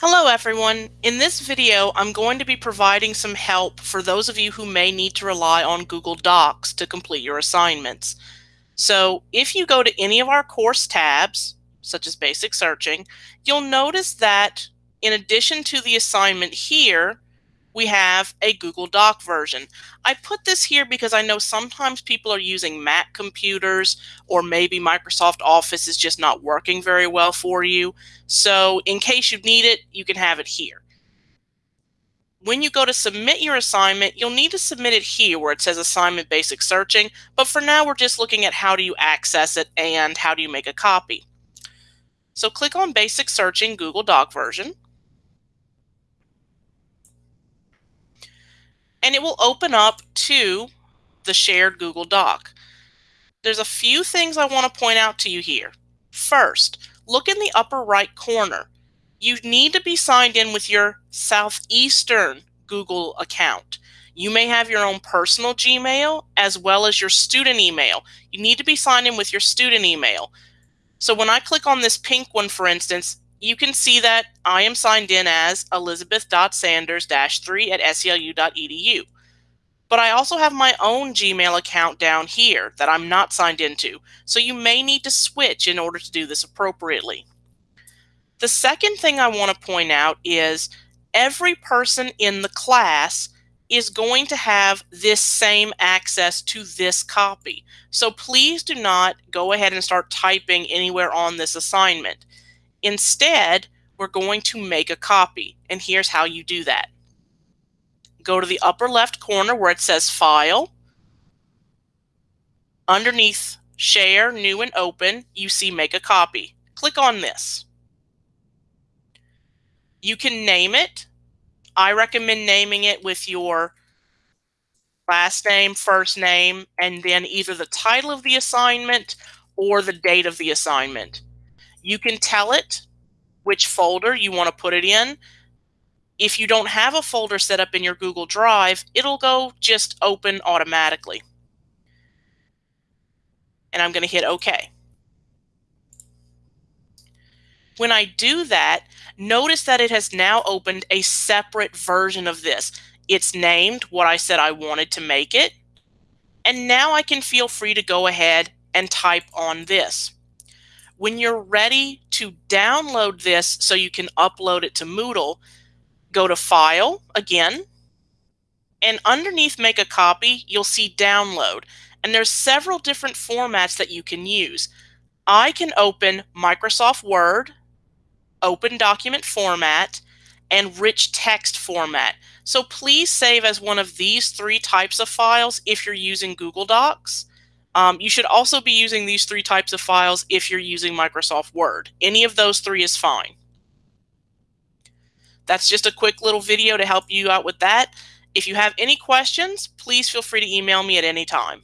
Hello everyone. In this video, I'm going to be providing some help for those of you who may need to rely on Google Docs to complete your assignments. So if you go to any of our course tabs, such as basic searching, you'll notice that in addition to the assignment here, we have a Google Doc version. I put this here because I know sometimes people are using Mac computers or maybe Microsoft Office is just not working very well for you. So in case you need it, you can have it here. When you go to submit your assignment, you'll need to submit it here where it says assignment basic searching. But for now, we're just looking at how do you access it and how do you make a copy. So click on basic searching Google Doc version. And it will open up to the shared Google Doc. There's a few things I want to point out to you here. First, look in the upper right corner. You need to be signed in with your Southeastern Google account. You may have your own personal Gmail as well as your student email. You need to be signed in with your student email. So when I click on this pink one, for instance, you can see that I am signed in as elizabeth.sanders-3 at selu.edu. But I also have my own Gmail account down here that I'm not signed into, so you may need to switch in order to do this appropriately. The second thing I want to point out is every person in the class is going to have this same access to this copy. So please do not go ahead and start typing anywhere on this assignment. Instead, we're going to make a copy. And here's how you do that. Go to the upper left corner where it says File. Underneath Share, New and Open, you see Make a Copy. Click on this. You can name it. I recommend naming it with your last name, first name, and then either the title of the assignment or the date of the assignment. You can tell it which folder you want to put it in. If you don't have a folder set up in your Google Drive, it'll go just open automatically. And I'm going to hit OK. When I do that, notice that it has now opened a separate version of this. It's named what I said I wanted to make it. And now I can feel free to go ahead and type on this. When you're ready to download this so you can upload it to Moodle, go to File again, and underneath Make a Copy, you'll see Download. And there's several different formats that you can use. I can open Microsoft Word, Open Document Format, and Rich Text Format. So please save as one of these three types of files if you're using Google Docs. Um, you should also be using these three types of files if you're using Microsoft Word. Any of those three is fine. That's just a quick little video to help you out with that. If you have any questions, please feel free to email me at any time.